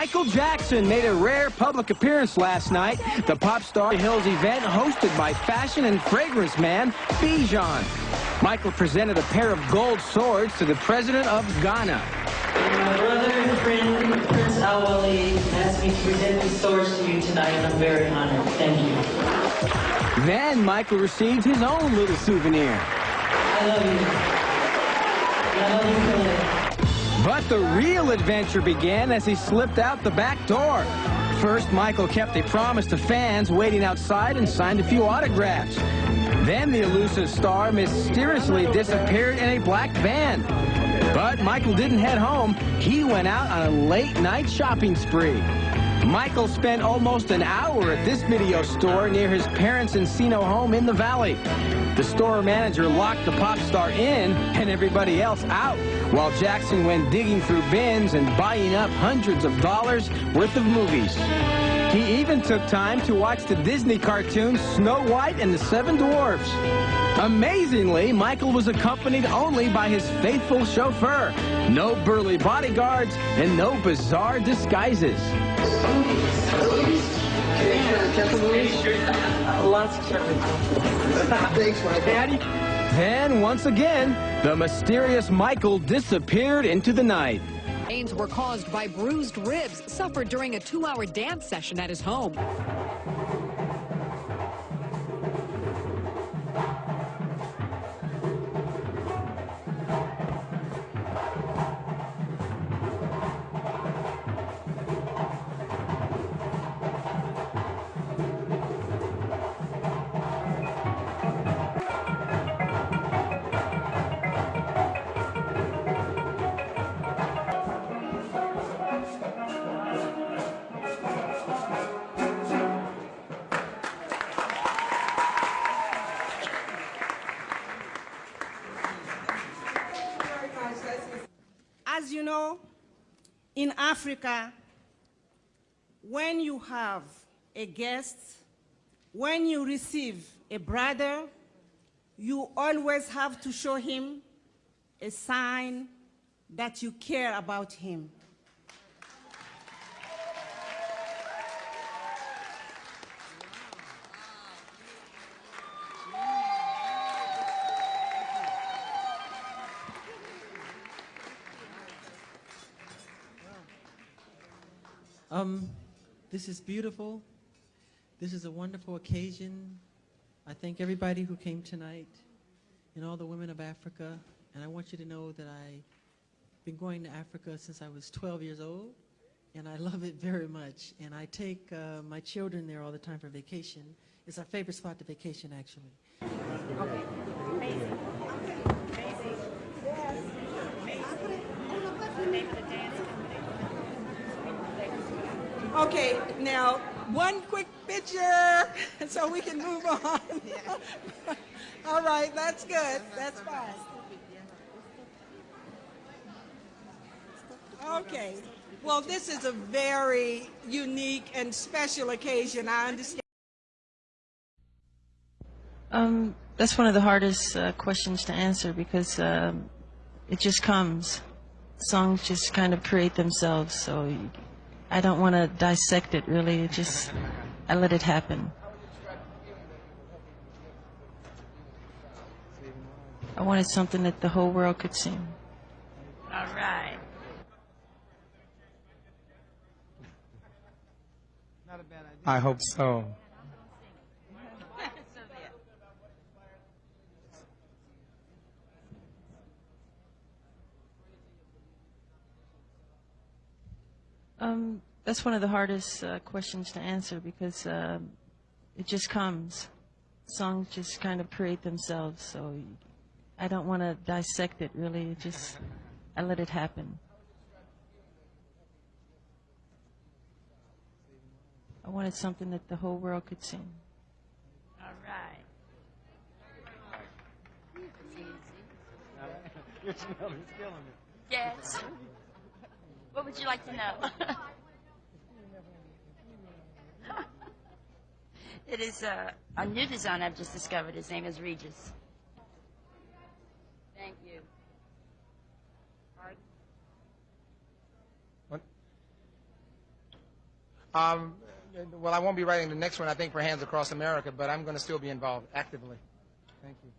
Michael Jackson made a rare public appearance last night. The Pop Star Hills event hosted by fashion and fragrance man Bijan. Michael presented a pair of gold swords to the president of Ghana. My brother and friend, Prince Awali, asked me to present these swords to you tonight, and I'm very honored. Thank you. Then Michael received his own little souvenir. I love you. I love you. But the real adventure began as he slipped out the back door. First, Michael kept a promise to fans waiting outside and signed a few autographs. Then the elusive star mysteriously disappeared in a black van. But Michael didn't head home. He went out on a late-night shopping spree. Michael spent almost an hour at this video store near his parents' Encino home in the valley. The store manager locked the pop star in and everybody else out, while Jackson went digging through bins and buying up hundreds of dollars worth of movies. He even took time to watch the Disney cartoon Snow White and the Seven Dwarfs. Amazingly, Michael was accompanied only by his faithful chauffeur. No burly bodyguards and no bizarre disguises. Thanks, Michael. Then, once again, the mysterious Michael disappeared into the night. Pains were caused by bruised ribs suffered during a two-hour dance session at his home. As you know, in Africa, when you have a guest, when you receive a brother, you always have to show him a sign that you care about him. Um, this is beautiful. This is a wonderful occasion. I thank everybody who came tonight and all the women of Africa. And I want you to know that I've been going to Africa since I was 12 years old, and I love it very much. And I take uh, my children there all the time for vacation. It's our favorite spot to vacation, actually. Okay, now, one quick picture so we can move on. All right, that's good. That's fine. Okay. Well, this is a very unique and special occasion. I understand. Um, that's one of the hardest uh, questions to answer because um, it just comes. Songs just kind of create themselves, so I don't want to dissect it really. It just I let it happen. I wanted something that the whole world could sing. All right. I hope so. Um, that's one of the hardest uh, questions to answer because um it just comes. Songs just kind of create themselves, so I don't want to dissect it really. It just I let it happen. I wanted something that the whole world could sing. All right. Yes. What would you like to know? it is uh, a new design I've just discovered. His name is Regis. Thank you. What? Um, well, I won't be writing the next one, I think, for Hands Across America, but I'm going to still be involved actively. Thank you.